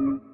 Mm-hmm.